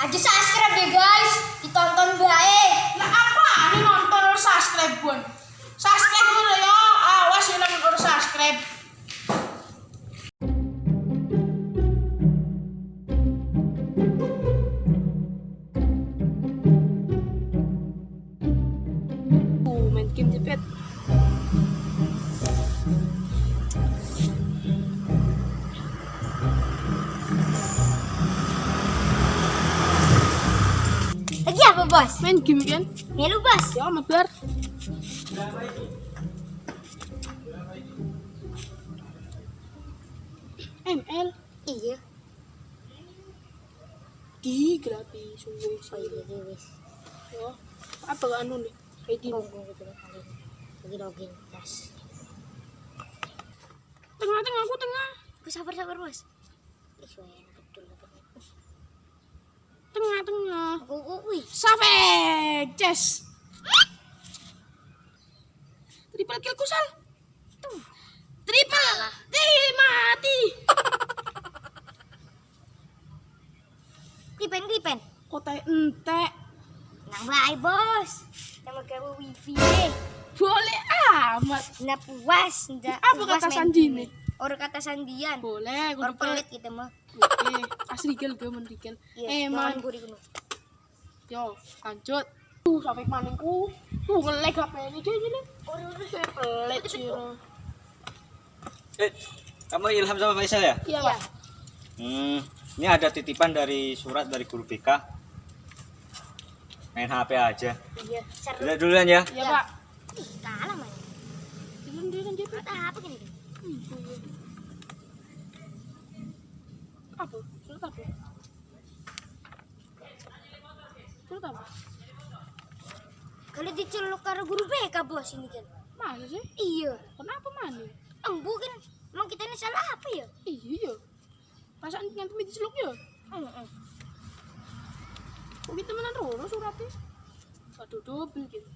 Aja subscribe deh guys, ditonton apa bos? Main game kan? Melu bos. Ya amat bar. ML Iya. di gratis suwe Oh iya iya wis. Ya. Apa anu nih? Tunggu tunggu tunggu kali. Lagi login. Yes. tengah-tengah aku tengah. Gue sabar sabar bos. Betul betul. Tengah-tengah. Aku aku wih. Savage Chess. Triple kill kusal. Tuh. Triple. Ih, mati. Klipen klipen. Kota ente. Nang bae bos. Nama gawe wifi. Boleh amat. Nggak puas, nggak Apa kata main Sandi game. nih? Orang kata sandian. Boleh, gue Orang pelit gitu mah. Oke, asli gel gue mendikil. Iya, Eh, man. Yo, lanjut. Tuh, sampai maningku. Tuh, ngelag HP ini cuy ini. Saya pelit sih. Eh, kamu Ilham sama Faisal ya? Iya, Pak. Hmm, ini ada titipan dari surat dari guru BK. Main HP aja. Iya, seru. Udah duluan ya. Iya, Iya. Pak. Ih, kalah man. Duluan duluan JP. Buat apa? Apa? Surat apa? Surat apa? Kalau diceluk karo guru BK bos ini kan. Mana sih? Iya. Kenapa mana? Embu kan. Emang kita ini salah apa ya? Iya. Perasaan ngantuk di seluk ya? Heeh. Kok kita menan roro suratnya? Aduh, double gitu.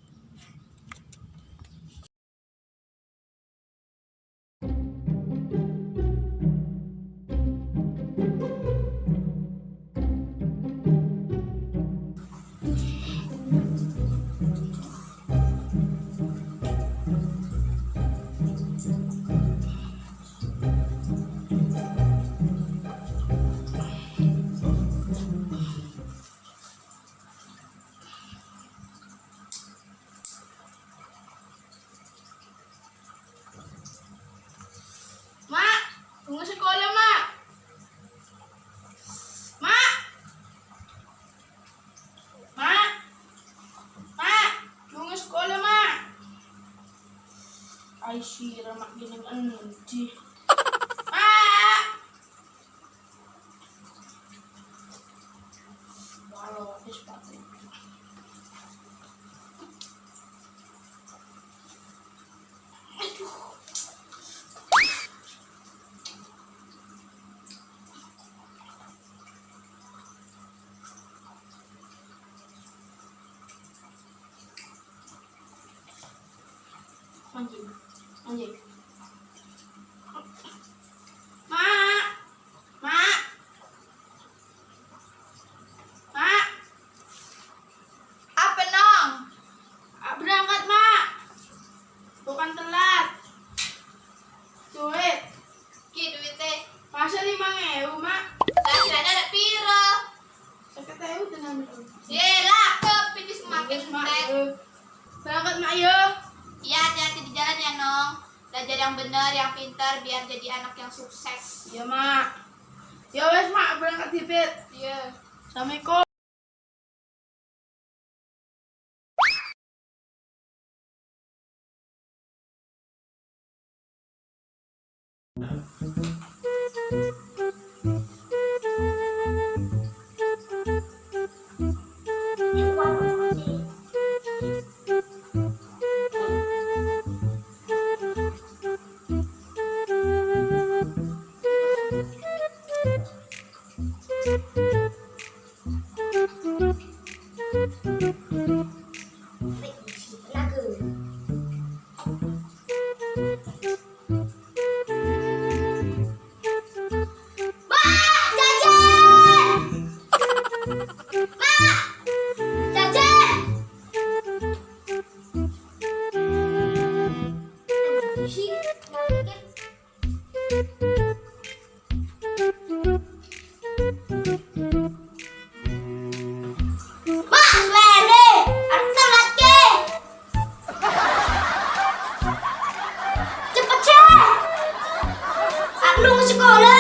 Aisyah, mak gini endi. On. 嗯。Aku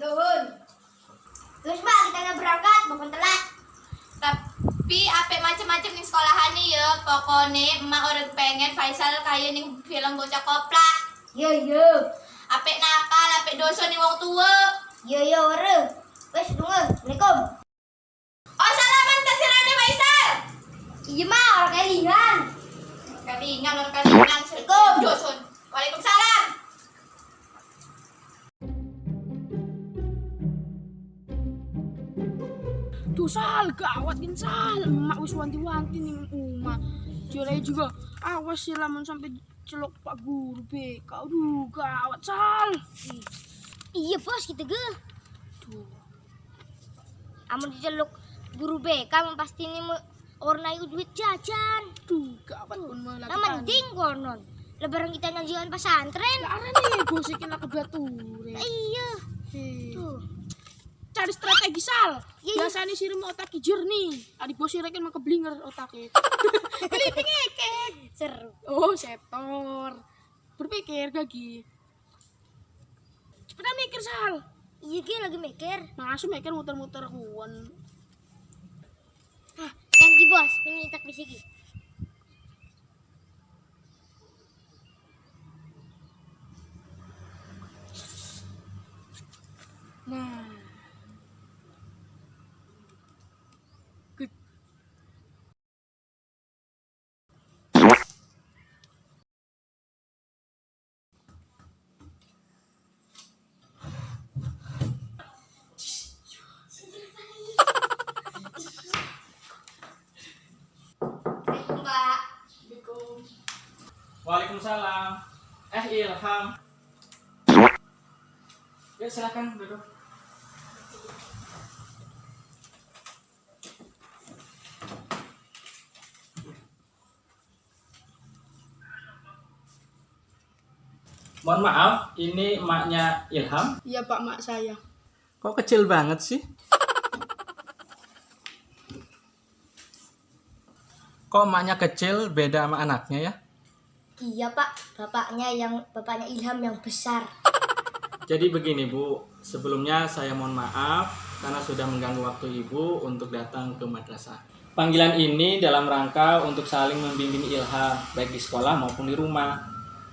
Nuhun. Terus, Mbak, kita berangkat, bukan telat. Tapi apa macam-macam nih sekolahan nih ya. Pokoknya emak orang pengen Faisal kayak nih film bocah koplak. Yo, yo. Apik nakal, apik dosa nih wong tua. Yo, yo, ore. Wes, tunggu. Assalamualaikum. Oh salaman tasirane Faisal. Iya, Mak, orang kelingan. Kalingan orang kalingan. Assalamualaikum. Dosun. Waalaikumsalam. Tuh Sal, gawat kan Sal. Emak wis wanti-wanti nih Uma. Jualnya juga, awas sih lamun sampai celok Pak Guru BK. Aduh, gawat Sal. Iya, bos, kita ge. Tuh. Amun diceluk guru BK pasti ini warna itu duit jajan. Tuh, gawat pun Nah, melakukan. mending konon. Lebaran kita nyajian pesantren. Karena nih, gosikin aku gature. Iya. Hei. Tuh. Cari strategi Sal. Iya, iya. Biasanya sih mau otak jernih. Adik bos sih kan mau keblinger otaknya. Keliping ngekek. Seru. Oh, setor. Berpikir gagi. Cepetan mikir Sal. Iya, lagi mikir. Masuk mikir muter-muter kuan. Ki, bos, ini tak bisiki. Waalaikumsalam. Eh Ilham. Ya silakan duduk. Mohon maaf, ini emaknya Ilham. Iya Pak Mak saya. Kok kecil banget sih? Kok emaknya kecil beda sama anaknya ya? Iya, Pak. Bapaknya yang bapaknya Ilham yang besar. Jadi begini Bu, sebelumnya saya mohon maaf karena sudah mengganggu waktu Ibu untuk datang ke madrasah. Panggilan ini dalam rangka untuk saling membimbing Ilham, baik di sekolah maupun di rumah.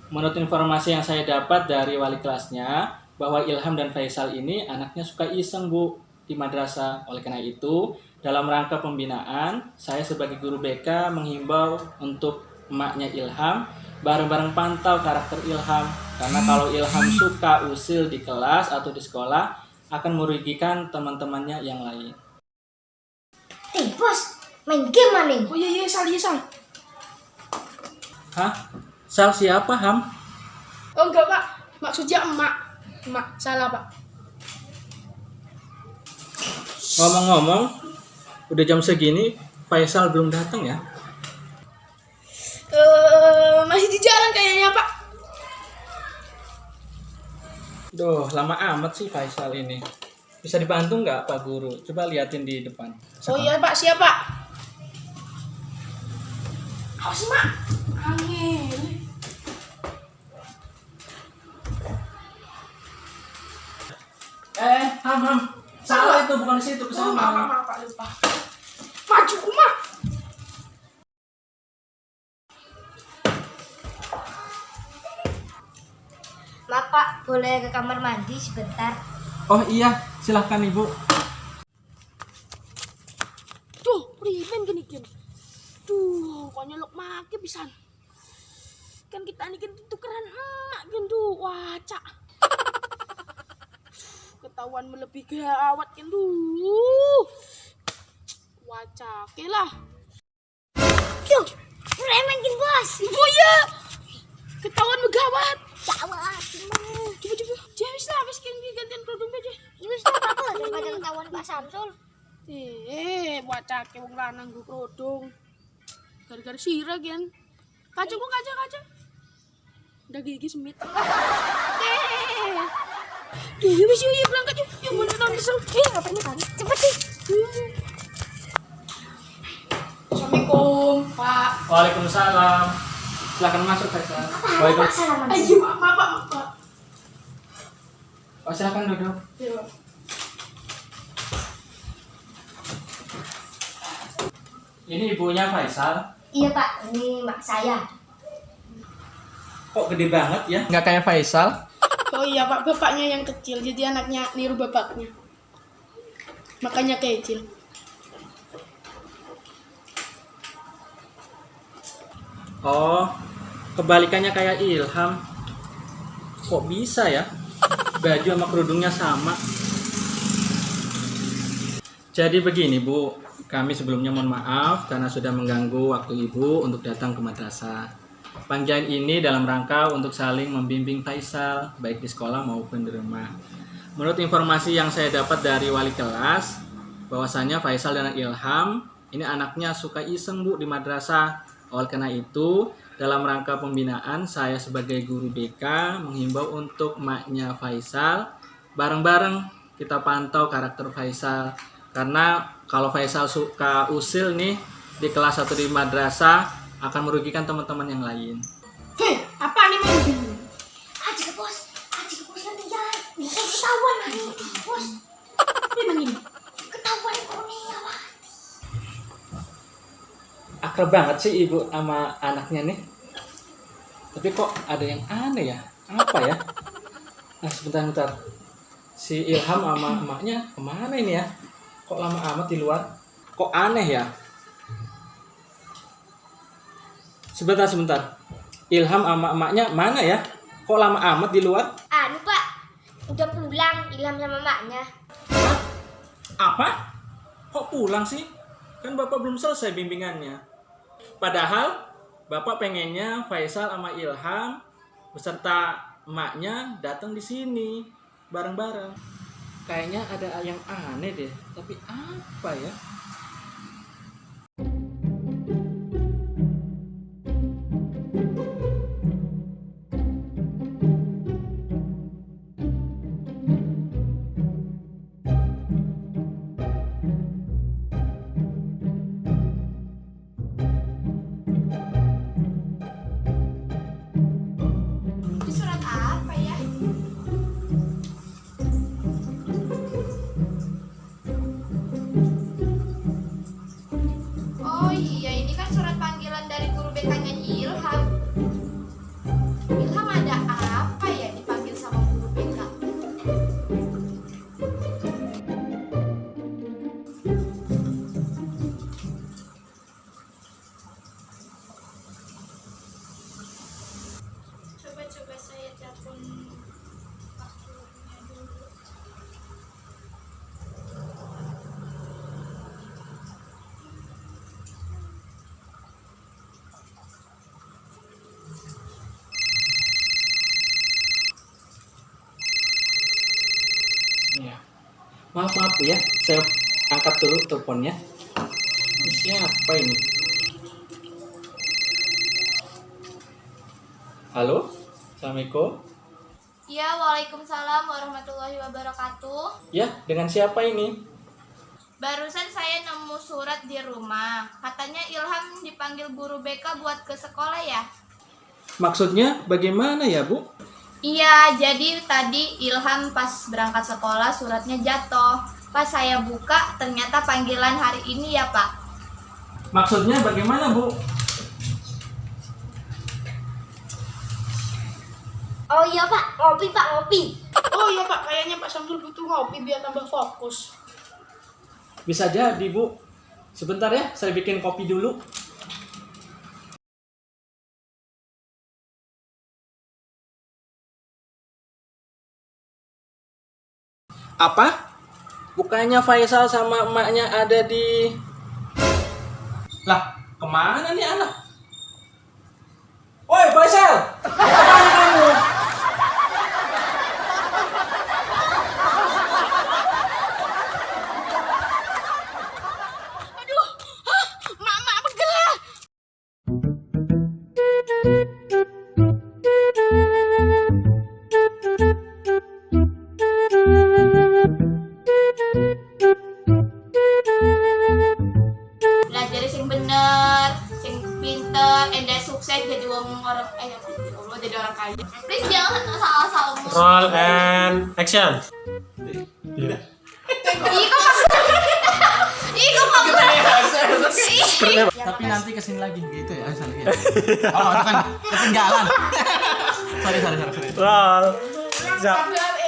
Menurut informasi yang saya dapat dari wali kelasnya, bahwa Ilham dan Faisal ini anaknya suka iseng Bu di madrasah. Oleh karena itu, dalam rangka pembinaan, saya sebagai guru BK menghimbau untuk emaknya Ilham bareng-bareng pantau karakter Ilham karena kalau Ilham suka usil di kelas atau di sekolah akan merugikan teman-temannya yang lain. Eh, bos, main game mana? Oh iya iya Sal, iya Sal. Hah? Sal siapa Ham? Oh enggak Pak, maksudnya emak. Emak, salah Pak. Ngomong-ngomong, udah jam segini Faisal belum datang ya? Masih di jalan kayaknya Pak. Duh, lama amat sih Faisal ini. Bisa dibantu nggak Pak Guru? Coba liatin di depan. Oh iya Pak, siap Pak. Awas Mak. Angin. Eh, Ham, Ham. Salah itu, bukan di situ, ke Oh, maaf, Pak, lupa. Maju, Mak. Boleh ke kamar mandi sebentar? Oh iya, silahkan ibu. Duh, primen gini kan. Duh, kok nyelok make pisan. Kan kita ini kan tukeran emak kan duh, wacak. Ketahuan melebih gawat duh. Wacak lah. Duh, preman bos. Oh iya. Ketahuan megawat. Gawat. Coba coba. Jawis lah, wis gantian kerudung aja. Ini sudah apa daripada ketahuan Pak Samsul. Eh, wacak wong lanang gue kerudung. Gara-gara sirah kan. Kaca kaca. Udah gigi semit. Eh. Wis yuk, yuk berangkat yuk. Yuk mau nonton kesel. Eh, ngapain kan? Cepet sih. Assalamualaikum, Pak. Waalaikumsalam. Silahkan masuk. Pak Waalaikumsalam. Ayo, Pak, Pak, Pak, Pak. Silahkan duduk. Iya. Ini ibunya Faisal. Iya Pak, ini mak saya. Kok gede banget ya? Nggak kayak Faisal. Oh iya, Pak, bapaknya yang kecil. Jadi anaknya niru bapaknya. Makanya kecil. Oh, kebalikannya kayak Ilham. Kok bisa ya? Baju sama kerudungnya sama. Jadi begini Bu, kami sebelumnya mohon maaf karena sudah mengganggu waktu Ibu untuk datang ke madrasah. Panggilan ini dalam rangka untuk saling membimbing Faisal, baik di sekolah maupun di rumah. Menurut informasi yang saya dapat dari wali kelas, bahwasanya Faisal dan Ilham ini anaknya suka iseng Bu di madrasah. Oleh karena itu, dalam rangka pembinaan saya sebagai guru BK menghimbau untuk maknya Faisal bareng-bareng kita pantau karakter Faisal karena kalau Faisal suka usil nih di kelas 1 di madrasah akan merugikan teman-teman yang lain. Hei, apa nih main? Aji ke bos, aji ke bos nanti jangan. Bisa ketahuan lagi. Bos, ini. ketahuan Akrab banget sih ibu sama anaknya nih. Tapi kok ada yang aneh ya? Apa ya? Nah sebentar sebentar. Si Ilham sama emaknya ke mana ini ya? Kok lama amat di luar? Kok aneh ya? Sebentar sebentar. Ilham sama emaknya mana ya? Kok lama amat di luar? Anu Pak, udah pulang Ilham sama maknya. Hah? Apa? Kok pulang sih? Kan Bapak belum selesai bimbingannya. Padahal Bapak pengennya Faisal sama Ilham beserta emaknya datang di sini bareng-bareng. Kayaknya ada yang aneh deh. Tapi apa ya? Iya. Maaf maaf ya. Saya angkat dulu teleponnya. Siapa ini? Halo? Assalamualaikum. Ya, Waalaikumsalam warahmatullahi wabarakatuh. Ya, dengan siapa ini? Barusan saya nemu surat di rumah. Katanya Ilham dipanggil guru BK buat ke sekolah ya? Maksudnya bagaimana ya, Bu? Iya, jadi tadi Ilham pas berangkat sekolah suratnya jatuh. Pas saya buka, ternyata panggilan hari ini ya, Pak. Maksudnya bagaimana, Bu? Oh iya pak, ngopi pak, ngopi. Oh iya Pak, kayaknya Pak Samsul butuh ngopi biar tambah fokus. Bisa jadi, Bu. Sebentar ya, saya bikin kopi dulu. Apa? Bukannya Faisal sama emaknya ada di... Lah, ke mana nih anak? Woi Faisal! Action. Iya. kok maksudnya Tapi nanti ke sini lagi gitu ya, ya. Oh, itu kan ketinggalan. sorry, sorry, sorry. Roll. Ya,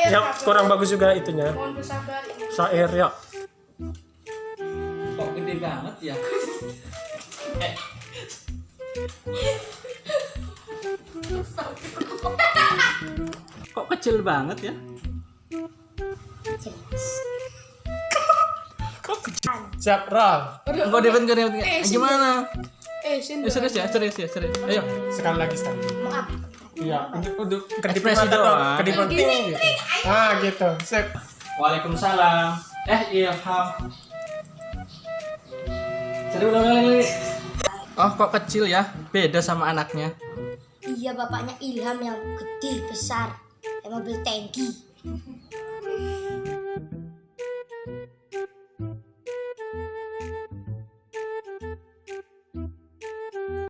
ya kurang bagus juga itunya. Syair ya. Kok gede banget ya? Eh. Kok kecil banget ya? Siap, roll. Kok Devin gak ada Eh, gimana? Eh. Eh, serius ya, serius ya, serius. Ayo. Sekali lagi sekali. Maaf. Iya, untuk untuk kedip Ekspresi mata dong, doang. kedip mata gitu. Ah, gitu. Sip. Waalaikumsalam. Eh, Ilham. Serius ulang kali Oh, kok kecil ya? Beda sama anaknya. Iya bapaknya Ilham yang gede besar, yang mobil tangki. 嗯 哼